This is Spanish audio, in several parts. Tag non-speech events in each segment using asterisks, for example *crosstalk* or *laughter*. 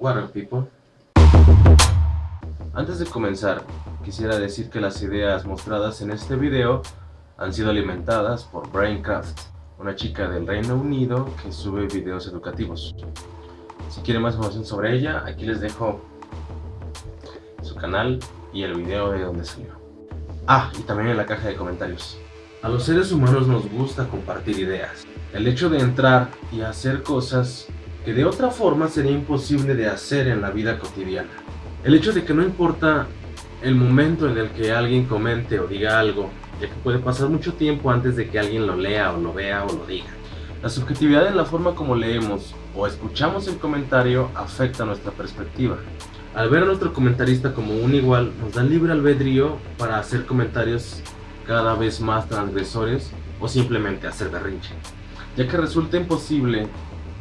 What people? Antes de comenzar, quisiera decir que las ideas mostradas en este video han sido alimentadas por Braincraft, una chica del Reino Unido que sube videos educativos. Si quieren más información sobre ella, aquí les dejo su canal y el video de donde salió. Ah, y también en la caja de comentarios. A los seres humanos nos gusta compartir ideas. El hecho de entrar y hacer cosas que de otra forma sería imposible de hacer en la vida cotidiana. El hecho de que no importa el momento en el que alguien comente o diga algo, ya que puede pasar mucho tiempo antes de que alguien lo lea o lo vea o lo diga. La subjetividad en la forma como leemos o escuchamos el comentario afecta nuestra perspectiva. Al ver a nuestro comentarista como un igual, nos da libre albedrío para hacer comentarios cada vez más transgresores o simplemente hacer berrinche, ya que resulta imposible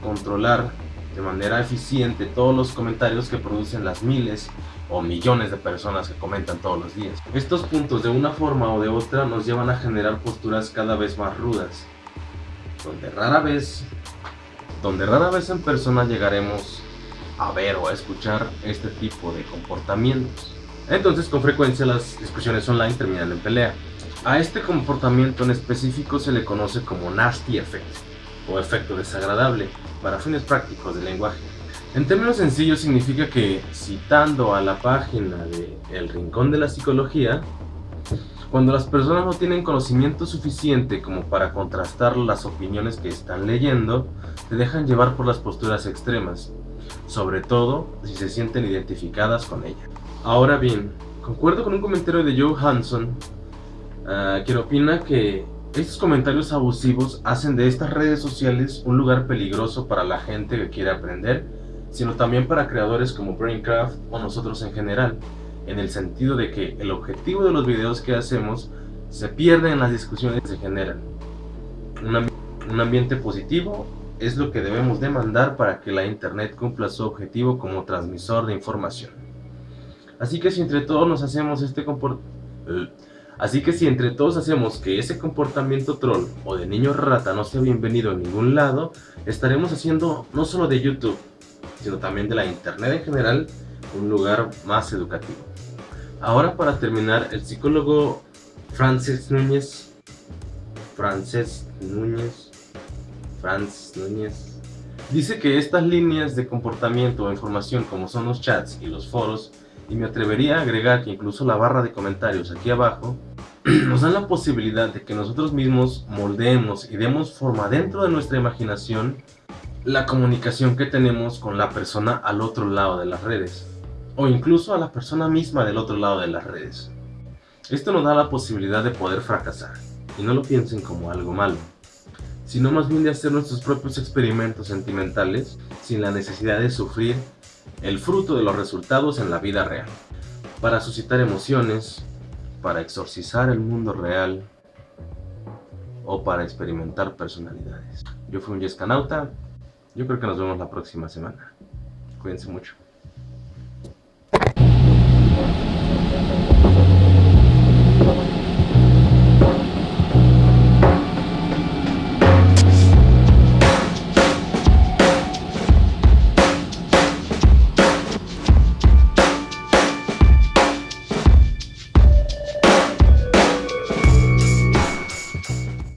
controlar de manera eficiente todos los comentarios que producen las miles o millones de personas que comentan todos los días. Estos puntos de una forma o de otra nos llevan a generar posturas cada vez más rudas, donde rara vez, donde rara vez en persona llegaremos a ver o a escuchar este tipo de comportamientos. Entonces con frecuencia las discusiones online terminan en pelea. A este comportamiento en específico se le conoce como nasty effect o efecto desagradable para fines prácticos del lenguaje. En términos sencillos significa que, citando a la página de El Rincón de la Psicología, cuando las personas no tienen conocimiento suficiente como para contrastar las opiniones que están leyendo, se dejan llevar por las posturas extremas, sobre todo si se sienten identificadas con ella. Ahora bien, concuerdo con un comentario de Joe Hanson Ah, quien opina que estos comentarios abusivos hacen de estas redes sociales un lugar peligroso para la gente que quiere aprender, sino también para creadores como Braincraft o nosotros en general, en el sentido de que el objetivo de los videos que hacemos se pierde en las discusiones que se generan. un ambiente positivo es lo que debemos demandar para que la internet cumpla su objetivo como transmisor de información. Así que si entre todos nos hacemos este comportamiento Así que si entre todos hacemos que ese comportamiento troll o de niño rata no sea bienvenido en ningún lado, estaremos haciendo no solo de YouTube, sino también de la internet en general, un lugar más educativo. Ahora para terminar, el psicólogo Francis Núñez, Frances Núñez, Franz Núñez, dice que estas líneas de comportamiento o información como son los chats y los foros, y me atrevería a agregar que incluso la barra de comentarios aquí abajo, *clears throat* nos dan la posibilidad de que nosotros mismos moldeemos y demos forma dentro de nuestra imaginación la comunicación que tenemos con la persona al otro lado de las redes o incluso a la persona misma del otro lado de las redes. Esto nos da la posibilidad de poder fracasar y no lo piensen como algo malo, sino más bien de hacer nuestros propios experimentos sentimentales sin la necesidad de sufrir el fruto de los resultados en la vida real, para suscitar emociones, para exorcizar el mundo real o para experimentar personalidades. Yo fui un Yescanauta, yo creo que nos vemos la próxima semana. Cuídense mucho.